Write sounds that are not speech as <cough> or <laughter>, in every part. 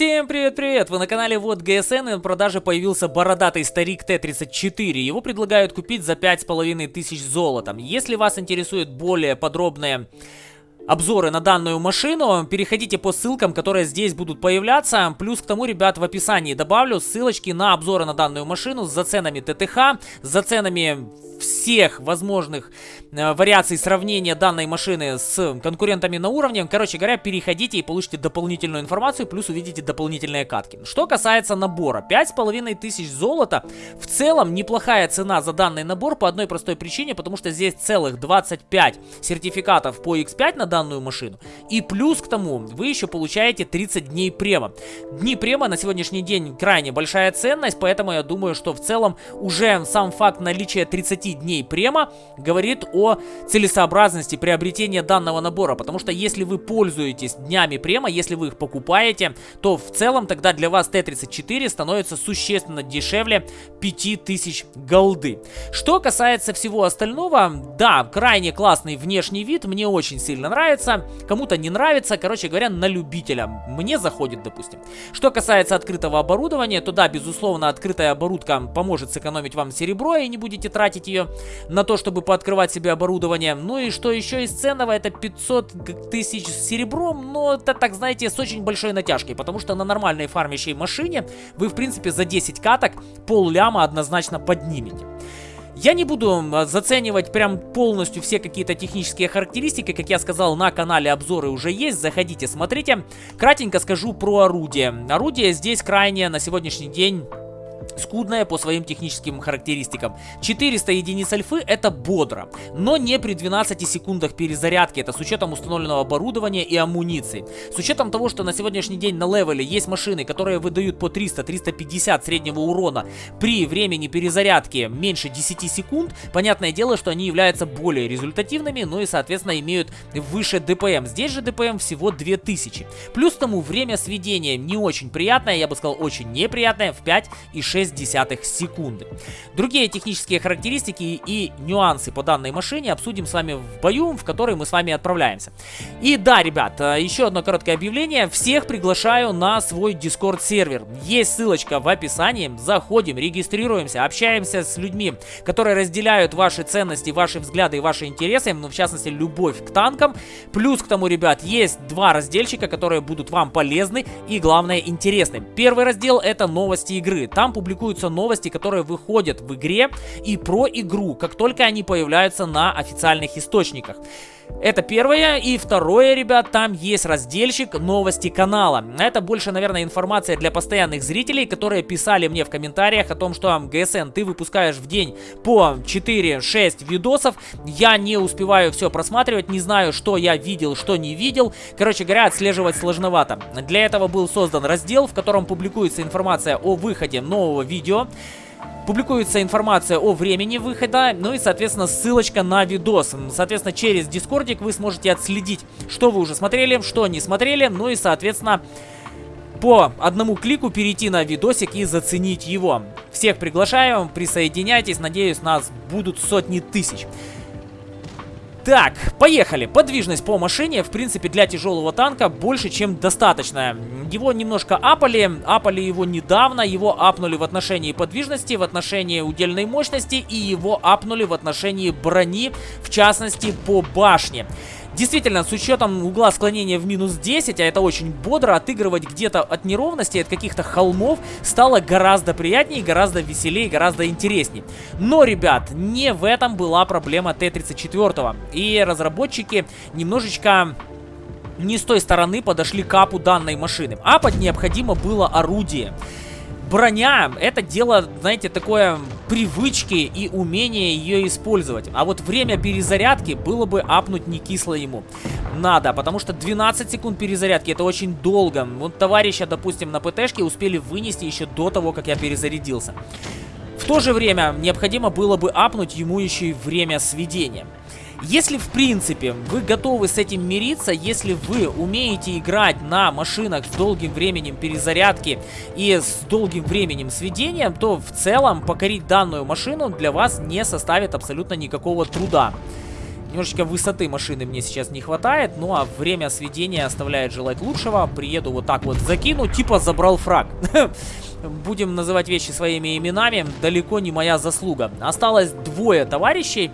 Всем привет-привет! Вы на канале Вот ГСН и в продаже появился бородатый старик Т-34. Его предлагают купить за 5500 золотом. Если вас интересует более подробное обзоры на данную машину, переходите по ссылкам, которые здесь будут появляться. Плюс к тому, ребят, в описании добавлю ссылочки на обзоры на данную машину с заценами ТТХ, с заценами всех возможных э, вариаций сравнения данной машины с конкурентами на уровне. Короче говоря, переходите и получите дополнительную информацию, плюс увидите дополнительные катки. Что касается набора, 5500 золота, в целом неплохая цена за данный набор по одной простой причине, потому что здесь целых 25 сертификатов по X5 на данную машину. И плюс к тому, вы еще получаете 30 дней према. Дни према на сегодняшний день крайне большая ценность, поэтому я думаю, что в целом уже сам факт наличия 30 дней према говорит о целесообразности приобретения данного набора. Потому что если вы пользуетесь днями према, если вы их покупаете, то в целом тогда для вас Т-34 становится существенно дешевле 5000 голды. Что касается всего остального, да, крайне классный внешний вид, мне очень сильно нравится, кому-то не нравится, короче говоря, на любителя. Мне заходит, допустим. Что касается открытого оборудования, то да, безусловно, открытая оборудка поможет сэкономить вам серебро и не будете тратить ее на то, чтобы пооткрывать себе оборудование. Ну и что еще из ценного, это 500 тысяч серебром, но это, так знаете, с очень большой натяжкой, потому что на нормальной фармящей машине вы, в принципе, за 10 каток пол ляма однозначно поднимете. Я не буду заценивать прям полностью все какие-то технические характеристики, как я сказал, на канале обзоры уже есть, заходите, смотрите. Кратенько скажу про орудие. Орудие здесь крайне на сегодняшний день скудная по своим техническим характеристикам. 400 единиц альфы это бодро, но не при 12 секундах перезарядки, это с учетом установленного оборудования и амуниции. С учетом того, что на сегодняшний день на левеле есть машины, которые выдают по 300-350 среднего урона при времени перезарядки меньше 10 секунд, понятное дело, что они являются более результативными, ну и соответственно имеют выше ДПМ. Здесь же ДПМ всего 2000. Плюс тому время сведения не очень приятное, я бы сказал очень неприятное, в 5 и 6 0,6 секунды. Другие технические характеристики и нюансы по данной машине обсудим с вами в бою, в который мы с вами отправляемся. И да, ребят, э, еще одно короткое объявление. Всех приглашаю на свой Discord сервер. Есть ссылочка в описании. Заходим, регистрируемся, общаемся с людьми, которые разделяют ваши ценности, ваши взгляды и ваши интересы, ну, в частности, любовь к танкам. Плюс к тому, ребят, есть два разделчика, которые будут вам полезны и, главное, интересны. Первый раздел это новости игры. Там публикуются публикуются новости, которые выходят в игре и про игру, как только они появляются на официальных источниках. Это первое. И второе, ребят, там есть разделчик новости канала. Это больше, наверное, информация для постоянных зрителей, которые писали мне в комментариях о том, что ГСН, ты выпускаешь в день по 4-6 видосов. Я не успеваю все просматривать, не знаю, что я видел, что не видел. Короче говоря, отслеживать сложновато. Для этого был создан раздел, в котором публикуется информация о выходе нового видео. Публикуется информация о времени выхода, ну и, соответственно, ссылочка на видос. Соответственно, через Дискордик вы сможете отследить, что вы уже смотрели, что не смотрели, ну и, соответственно, по одному клику перейти на видосик и заценить его. Всех приглашаю, присоединяйтесь, надеюсь, нас будут сотни тысяч. Так, поехали. Подвижность по машине, в принципе, для тяжелого танка больше, чем достаточная. Его немножко апали, апали его недавно, его апнули в отношении подвижности, в отношении удельной мощности и его апнули в отношении брони, в частности, по башне. Действительно, с учетом угла склонения в минус 10, а это очень бодро, отыгрывать где-то от неровности, от каких-то холмов стало гораздо приятнее, гораздо веселее, гораздо интереснее. Но, ребят, не в этом была проблема Т-34. И разработчики немножечко не с той стороны подошли к апу данной машины. Апать необходимо было орудие броня это дело, знаете, такое привычки и умение ее использовать. А вот время перезарядки было бы апнуть не кисло ему. Надо, потому что 12 секунд перезарядки это очень долго. Вот товарища, допустим, на ПТшке успели вынести еще до того, как я перезарядился. В то же время необходимо было бы апнуть ему еще и время сведения. Если, в принципе, вы готовы с этим мириться, если вы умеете играть на машинах с долгим временем перезарядки и с долгим временем сведения, то в целом покорить данную машину для вас не составит абсолютно никакого труда. Немножечко высоты машины мне сейчас не хватает, ну а время сведения оставляет желать лучшего. Приеду вот так вот закину, типа забрал фраг. <laughs> Будем называть вещи своими именами, далеко не моя заслуга. Осталось двое товарищей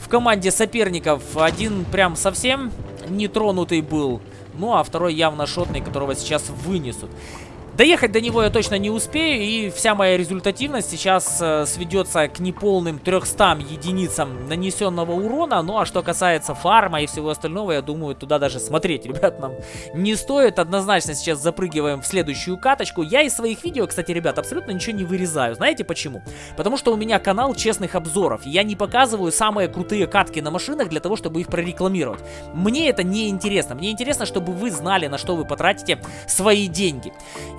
в команде соперников. Один прям совсем нетронутый был, ну а второй явно шотный, которого сейчас вынесут. Доехать до него я точно не успею, и вся моя результативность сейчас э, сведется к неполным 300 единицам нанесенного урона. Ну а что касается фарма и всего остального, я думаю, туда даже смотреть, <laughs> ребят, нам не стоит. Однозначно сейчас запрыгиваем в следующую каточку. Я из своих видео, кстати, ребят, абсолютно ничего не вырезаю. Знаете почему? Потому что у меня канал честных обзоров. Я не показываю самые крутые катки на машинах для того, чтобы их прорекламировать. Мне это не интересно. Мне интересно, чтобы вы знали, на что вы потратите свои деньги.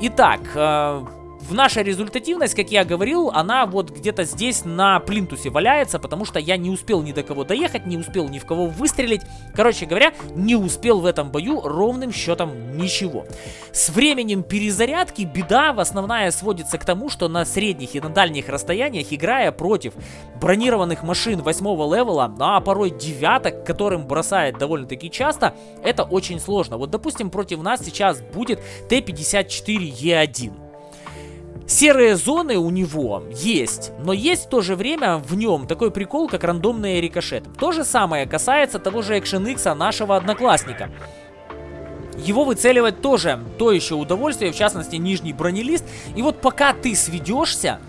Итак, э, в наша результативность, как я говорил, она вот где-то здесь на плинтусе валяется, потому что я не успел ни до кого доехать, не успел ни в кого выстрелить. Короче говоря, не успел в этом бою ровным счетом ничего. С временем перезарядки беда в основная сводится к тому, что на средних и на дальних расстояниях, играя против бронированных машин восьмого level а, а порой девяток, которым бросает довольно-таки часто, это очень сложно. Вот, допустим, против нас сейчас будет Т-54Е1. Серые зоны у него есть, но есть в то же время в нем такой прикол, как рандомные рикошеты. То же самое касается того же Action X нашего одноклассника. Его выцеливать тоже то еще удовольствие, в частности нижний бронелист. И вот пока ты сведешься,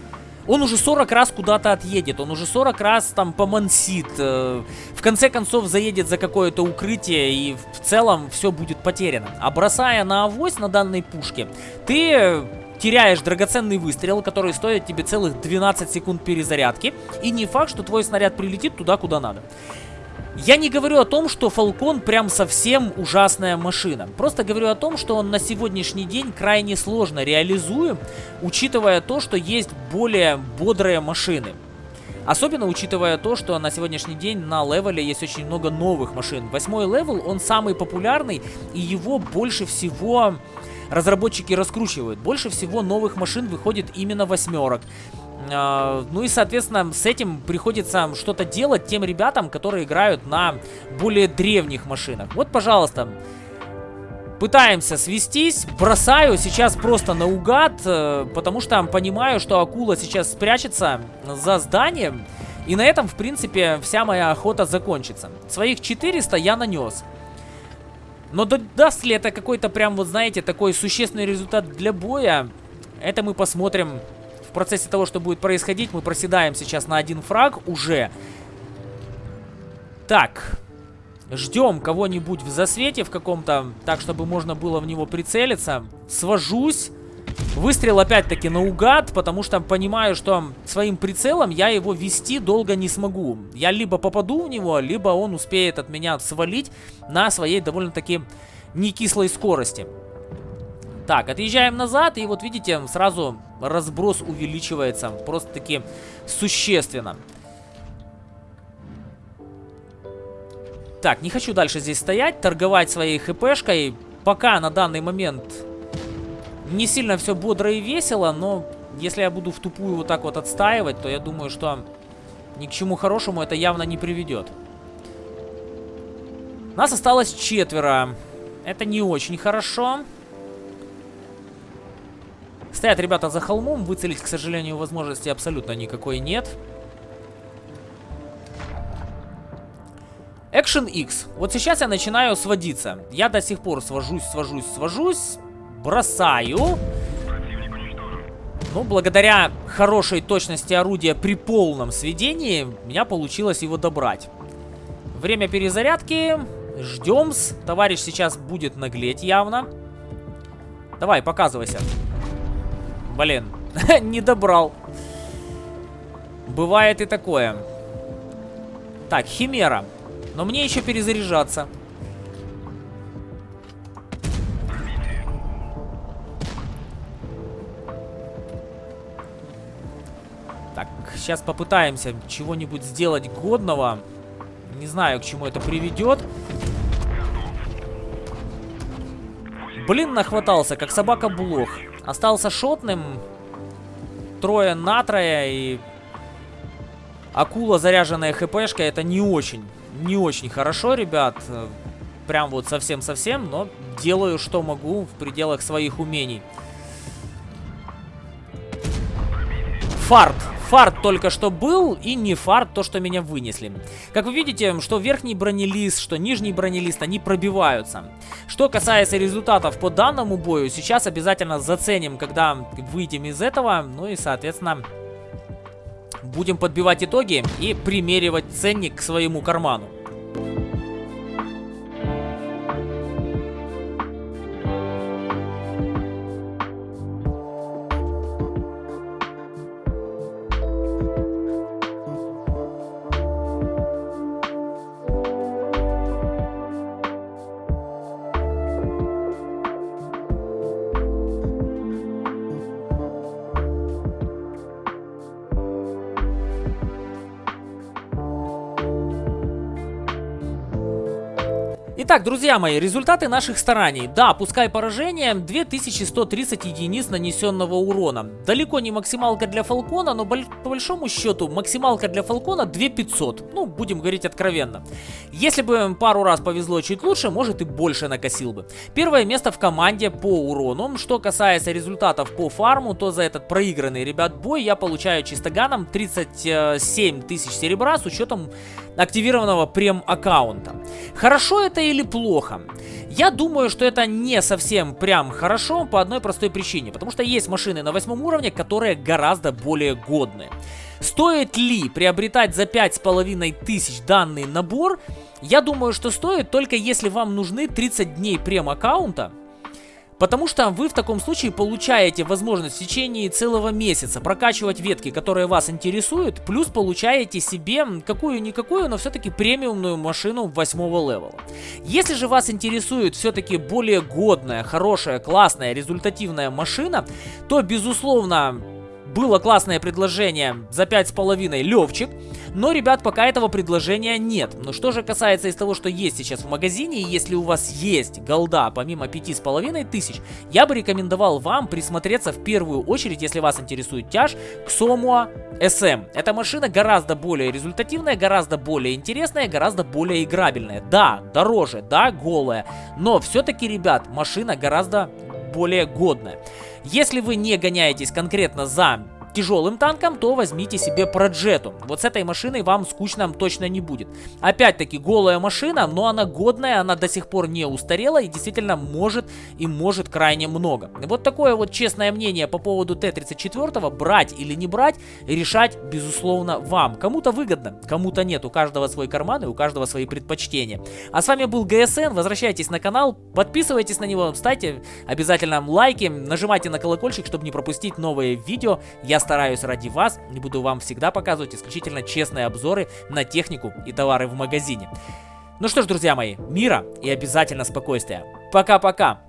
он уже 40 раз куда-то отъедет, он уже 40 раз там помансит, э, в конце концов заедет за какое-то укрытие и в целом все будет потеряно. А бросая на авось на данной пушке, ты теряешь драгоценный выстрел, который стоит тебе целых 12 секунд перезарядки, и не факт, что твой снаряд прилетит туда, куда надо. Я не говорю о том, что Falcon прям совсем ужасная машина. Просто говорю о том, что он на сегодняшний день крайне сложно реализуем, учитывая то, что есть более бодрые машины. Особенно учитывая то, что на сегодняшний день на level е есть очень много новых машин. Восьмой level, он самый популярный, и его больше всего разработчики раскручивают. Больше всего новых машин выходит именно восьмерок. Э, ну и, соответственно, с этим приходится что-то делать тем ребятам, которые играют на более древних машинах. Вот, пожалуйста, пытаемся свестись. Бросаю сейчас просто наугад, э, потому что понимаю, что акула сейчас спрячется за зданием. И на этом, в принципе, вся моя охота закончится. Своих 400 я нанес. Но даст ли это какой-то прям, вот знаете, такой существенный результат для боя, это мы посмотрим в процессе того, что будет происходить. Мы проседаем сейчас на один фраг уже. Так, ждем кого-нибудь в засвете в каком-то, так, чтобы можно было в него прицелиться. Свожусь. Выстрел опять-таки наугад, потому что понимаю, что своим прицелом я его вести долго не смогу. Я либо попаду в него, либо он успеет от меня свалить на своей довольно-таки не кислой скорости. Так, отъезжаем назад, и вот видите, сразу разброс увеличивается просто-таки существенно. Так, не хочу дальше здесь стоять, торговать своей хпшкой. Пока на данный момент не сильно все бодро и весело, но если я буду в тупую вот так вот отстаивать, то я думаю, что ни к чему хорошему это явно не приведет. Нас осталось четверо. Это не очень хорошо. Стоят ребята за холмом. Выцелить, к сожалению, возможности абсолютно никакой нет. Action X. Вот сейчас я начинаю сводиться. Я до сих пор свожусь, свожусь, свожусь бросаю. Ну, благодаря хорошей точности орудия при полном сведении, меня получилось его добрать. Время перезарядки. Ждем. -с. Товарищ сейчас будет наглеть явно. Давай, показывайся. Блин, <laughs> не добрал. Бывает и такое. Так, Химера. Но мне еще перезаряжаться. Сейчас попытаемся чего-нибудь сделать годного. Не знаю, к чему это приведет. Блин, нахватался, как собака блох. Остался шотным. Трое на трое и... Акула, заряженная хпшкой, это не очень. не очень хорошо, ребят. Прям вот совсем-совсем, но делаю, что могу в пределах своих умений. Фарт. Фарт только что был, и не фарт то, что меня вынесли. Как вы видите, что верхний бронелист, что нижний бронелист, они пробиваются. Что касается результатов по данному бою, сейчас обязательно заценим, когда выйдем из этого. Ну и, соответственно, будем подбивать итоги и примеривать ценник к своему карману. Итак, друзья мои, результаты наших стараний. Да, пускай поражение, 2130 единиц нанесенного урона. Далеко не максималка для Фалкона, но по большому счету максималка для Фалкона 2500. Ну, будем говорить откровенно. Если бы пару раз повезло чуть лучше, может и больше накосил бы. Первое место в команде по урону. Что касается результатов по фарму, то за этот проигранный, ребят, бой я получаю чистоганом 37 тысяч серебра с учетом активированного прем-аккаунта. Хорошо это или плохо? Я думаю, что это не совсем прям хорошо по одной простой причине. Потому что есть машины на восьмом уровне, которые гораздо более годные. Стоит ли приобретать за 5,5 тысяч данный набор? Я думаю, что стоит только если вам нужны 30 дней прем-аккаунта Потому что вы в таком случае получаете возможность в течение целого месяца прокачивать ветки, которые вас интересуют, плюс получаете себе какую-никакую, но все-таки премиумную машину восьмого левела. Если же вас интересует все-таки более годная, хорошая, классная, результативная машина, то, безусловно, было классное предложение за 5,5 Левчик, но, ребят, пока этого предложения нет. Но что же касается из того, что есть сейчас в магазине, если у вас есть голда помимо 5,5 тысяч, я бы рекомендовал вам присмотреться в первую очередь, если вас интересует тяж, к Somua SM. Эта машина гораздо более результативная, гораздо более интересная, гораздо более играбельная. Да, дороже, да, голая, но все-таки, ребят, машина гораздо более годная. Если вы не гоняетесь конкретно за тяжелым танком, то возьмите себе Проджету. Вот с этой машиной вам скучно точно не будет. Опять-таки голая машина, но она годная, она до сих пор не устарела и действительно может и может крайне много. Вот такое вот честное мнение по поводу Т-34, брать или не брать, решать безусловно вам. Кому-то выгодно, кому-то нет, у каждого свой карман и у каждого свои предпочтения. А с вами был ГСН, возвращайтесь на канал, подписывайтесь на него, ставьте обязательно лайки, нажимайте на колокольчик, чтобы не пропустить новые видео. Я стараюсь ради вас и буду вам всегда показывать исключительно честные обзоры на технику и товары в магазине. Ну что ж, друзья мои, мира и обязательно спокойствия. Пока-пока!